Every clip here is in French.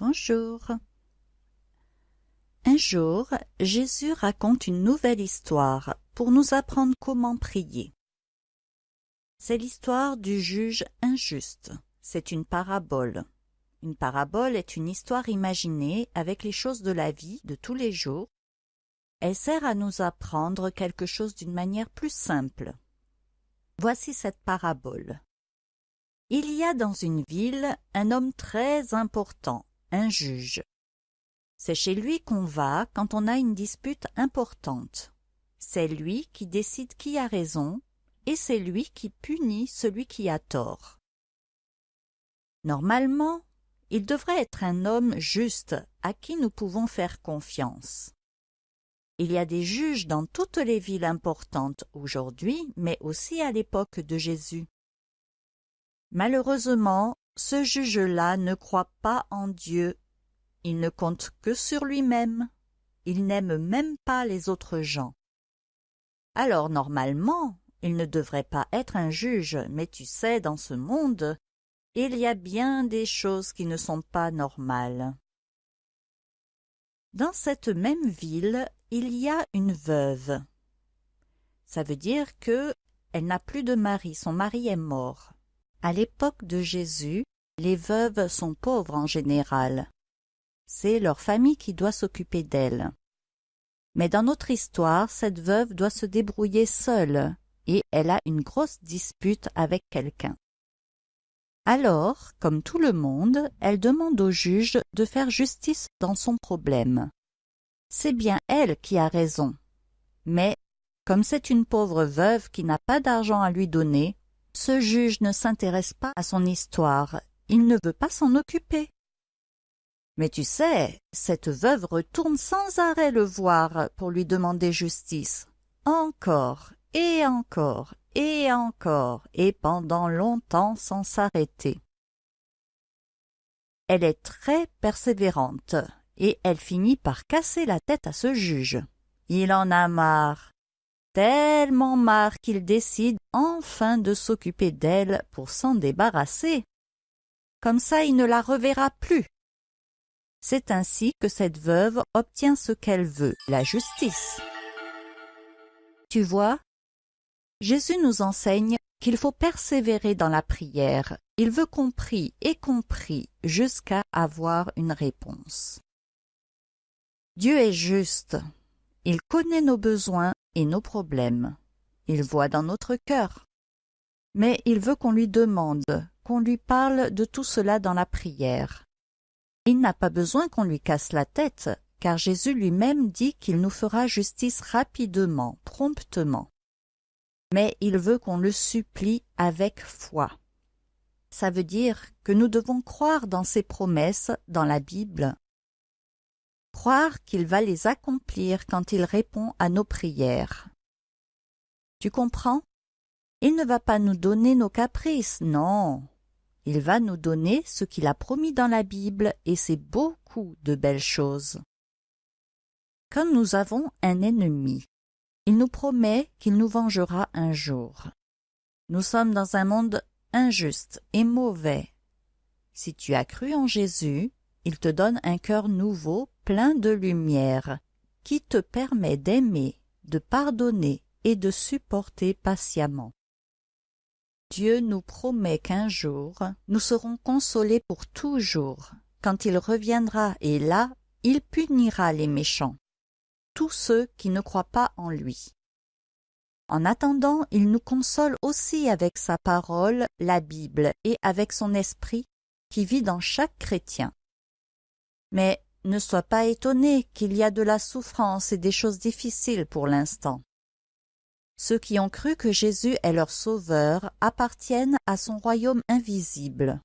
Bonjour. Un jour, Jésus raconte une nouvelle histoire pour nous apprendre comment prier. C'est l'histoire du juge injuste. C'est une parabole. Une parabole est une histoire imaginée avec les choses de la vie de tous les jours. Elle sert à nous apprendre quelque chose d'une manière plus simple. Voici cette parabole. Il y a dans une ville un homme très important, un juge. C'est chez lui qu'on va quand on a une dispute importante. C'est lui qui décide qui a raison et c'est lui qui punit celui qui a tort. Normalement, il devrait être un homme juste à qui nous pouvons faire confiance. Il y a des juges dans toutes les villes importantes aujourd'hui, mais aussi à l'époque de Jésus. Malheureusement, ce juge-là ne croit pas en Dieu. Il ne compte que sur lui-même. Il n'aime même pas les autres gens. Alors normalement, il ne devrait pas être un juge, mais tu sais, dans ce monde, il y a bien des choses qui ne sont pas normales. Dans cette même ville, il y a une veuve. Ça veut dire que elle n'a plus de mari, son mari est mort. À l'époque de Jésus, les veuves sont pauvres en général. C'est leur famille qui doit s'occuper d'elles. Mais dans notre histoire, cette veuve doit se débrouiller seule et elle a une grosse dispute avec quelqu'un. Alors, comme tout le monde, elle demande au juge de faire justice dans son problème. C'est bien elle qui a raison. Mais, comme c'est une pauvre veuve qui n'a pas d'argent à lui donner, ce juge ne s'intéresse pas à son histoire, il ne veut pas s'en occuper. Mais tu sais, cette veuve retourne sans arrêt le voir pour lui demander justice. Encore et encore et encore, et pendant longtemps sans s'arrêter. Elle est très persévérante, et elle finit par casser la tête à ce juge. Il en a marre, tellement marre qu'il décide enfin de s'occuper d'elle pour s'en débarrasser. Comme ça il ne la reverra plus. C'est ainsi que cette veuve obtient ce qu'elle veut, la justice. Tu vois, Jésus nous enseigne qu'il faut persévérer dans la prière. Il veut qu'on prie et qu'on prie jusqu'à avoir une réponse. Dieu est juste. Il connaît nos besoins et nos problèmes. Il voit dans notre cœur. Mais il veut qu'on lui demande, qu'on lui parle de tout cela dans la prière. Il n'a pas besoin qu'on lui casse la tête, car Jésus lui-même dit qu'il nous fera justice rapidement, promptement mais il veut qu'on le supplie avec foi. Ça veut dire que nous devons croire dans ses promesses dans la Bible, croire qu'il va les accomplir quand il répond à nos prières. Tu comprends? Il ne va pas nous donner nos caprices, non. Il va nous donner ce qu'il a promis dans la Bible et c'est beaucoup de belles choses. Quand nous avons un ennemi, il nous promet qu'il nous vengera un jour. Nous sommes dans un monde injuste et mauvais. Si tu as cru en Jésus, il te donne un cœur nouveau, plein de lumière, qui te permet d'aimer, de pardonner et de supporter patiemment. Dieu nous promet qu'un jour, nous serons consolés pour toujours, quand il reviendra et là, il punira les méchants tous ceux qui ne croient pas en lui. En attendant, il nous console aussi avec sa parole, la Bible, et avec son esprit qui vit dans chaque chrétien. Mais ne sois pas étonné qu'il y a de la souffrance et des choses difficiles pour l'instant. Ceux qui ont cru que Jésus est leur sauveur appartiennent à son royaume invisible.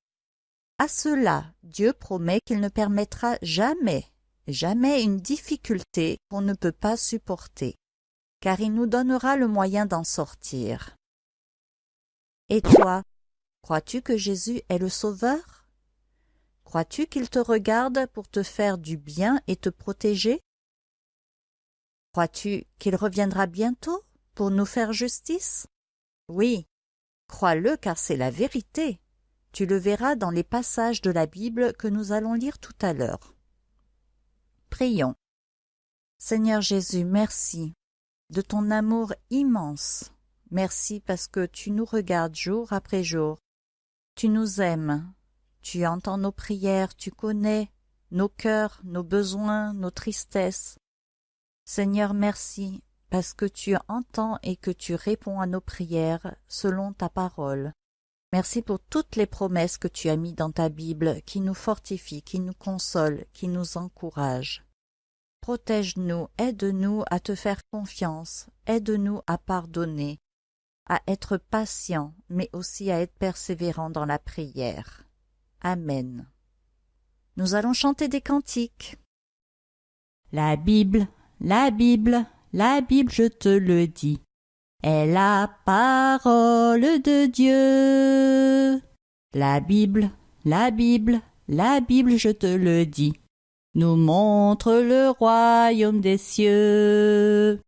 À cela, Dieu promet qu'il ne permettra jamais jamais une difficulté qu'on ne peut pas supporter, car il nous donnera le moyen d'en sortir. Et toi, crois-tu que Jésus est le Sauveur? Crois-tu qu'il te regarde pour te faire du bien et te protéger? Crois-tu qu'il reviendra bientôt pour nous faire justice? Oui, crois-le car c'est la vérité. Tu le verras dans les passages de la Bible que nous allons lire tout à l'heure. Prions. Seigneur Jésus, merci de ton amour immense. Merci parce que tu nous regardes jour après jour. Tu nous aimes. Tu entends nos prières, tu connais nos cœurs, nos besoins, nos tristesses. Seigneur, merci parce que tu entends et que tu réponds à nos prières selon ta parole. Merci pour toutes les promesses que tu as mises dans ta Bible qui nous fortifient, qui nous consolent, qui nous encouragent. Protège-nous, aide-nous à te faire confiance, aide-nous à pardonner, à être patient, mais aussi à être persévérant dans la prière. Amen. Nous allons chanter des cantiques. La Bible, la Bible, la Bible, je te le dis, est la parole de Dieu. La Bible, la Bible, la Bible, je te le dis, nous montre le royaume des cieux.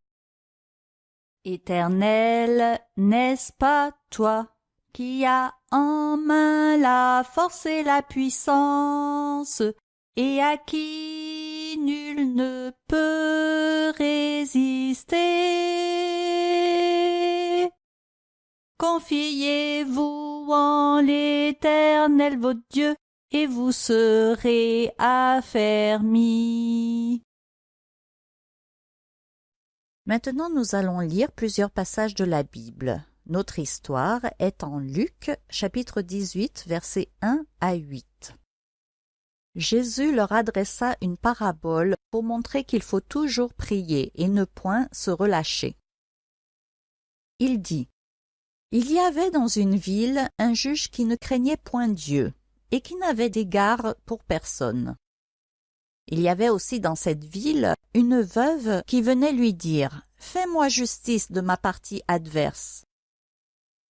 Éternel, n'est-ce pas toi? Qui as en main la force et la puissance, et à qui nul ne peut résister. Confiez-vous en l'Éternel votre Dieu, et vous serez affermis. Maintenant nous allons lire plusieurs passages de la Bible. Notre histoire est en Luc chapitre 18 versets 1 à 8. Jésus leur adressa une parabole pour montrer qu'il faut toujours prier et ne point se relâcher. Il dit Il y avait dans une ville un juge qui ne craignait point Dieu et qui n'avait d'égard pour personne. Il y avait aussi dans cette ville une veuve qui venait lui dire Fais-moi justice de ma partie adverse.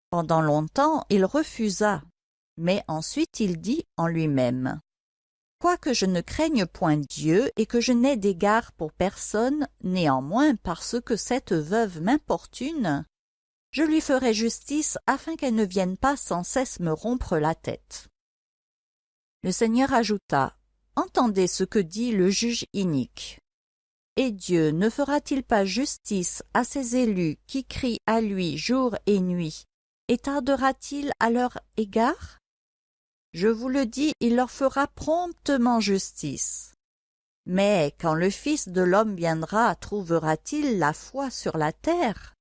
Pendant longtemps il refusa, mais ensuite il dit en lui-même Quoique je ne craigne point Dieu et que je n'ai d'égard pour personne, néanmoins parce que cette veuve m'importune, je lui ferai justice afin qu'elle ne vienne pas sans cesse me rompre la tête. Le Seigneur ajouta Entendez ce que dit le juge inique. Et Dieu ne fera-t-il pas justice à ses élus qui crient à lui jour et nuit, et tardera-t-il à leur égard? Je vous le dis, il leur fera promptement justice. Mais quand le Fils de l'homme viendra, trouvera-t-il la foi sur la terre?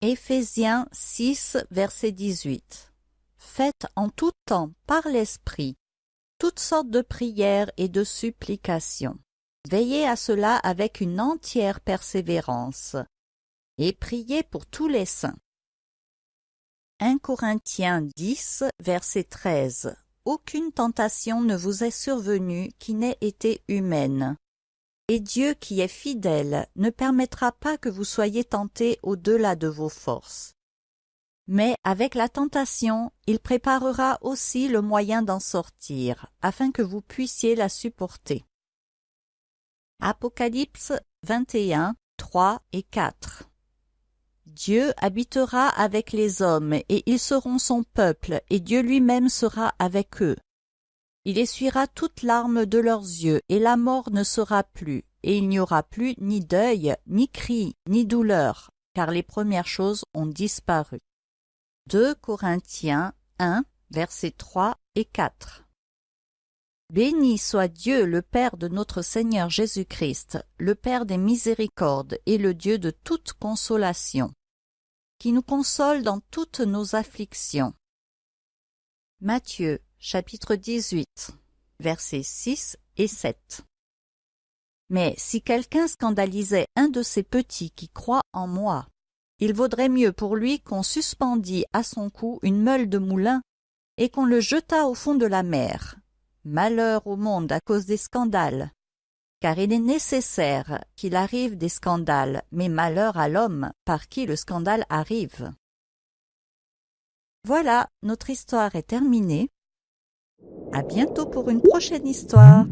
Éphésiens 6, verset 18 Faites en tout temps, par l'Esprit, toutes sortes de prières et de supplications. Veillez à cela avec une entière persévérance, et priez pour tous les saints. 1 Corinthiens 10, verset 13 Aucune tentation ne vous est survenue qui n'ait été humaine. Et Dieu qui est fidèle ne permettra pas que vous soyez tentés au-delà de vos forces. Mais avec la tentation, il préparera aussi le moyen d'en sortir, afin que vous puissiez la supporter. Apocalypse 21, 3 et 4 Dieu habitera avec les hommes, et ils seront son peuple, et Dieu lui-même sera avec eux. Il essuiera toute larmes de leurs yeux, et la mort ne sera plus, et il n'y aura plus ni deuil, ni cri, ni douleur, car les premières choses ont disparu. 2 Corinthiens 1, versets 3 et 4 Béni soit Dieu le Père de notre Seigneur Jésus-Christ, le Père des miséricordes et le Dieu de toute consolation, qui nous console dans toutes nos afflictions. Matthieu chapitre 18 versets 6 et 7 Mais si quelqu'un scandalisait un de ces petits qui croient en moi, il vaudrait mieux pour lui qu'on suspendît à son cou une meule de moulin et qu'on le jetât au fond de la mer. Malheur au monde à cause des scandales. Car il est nécessaire qu'il arrive des scandales, mais malheur à l'homme par qui le scandale arrive. Voilà, notre histoire est terminée. À bientôt pour une prochaine histoire.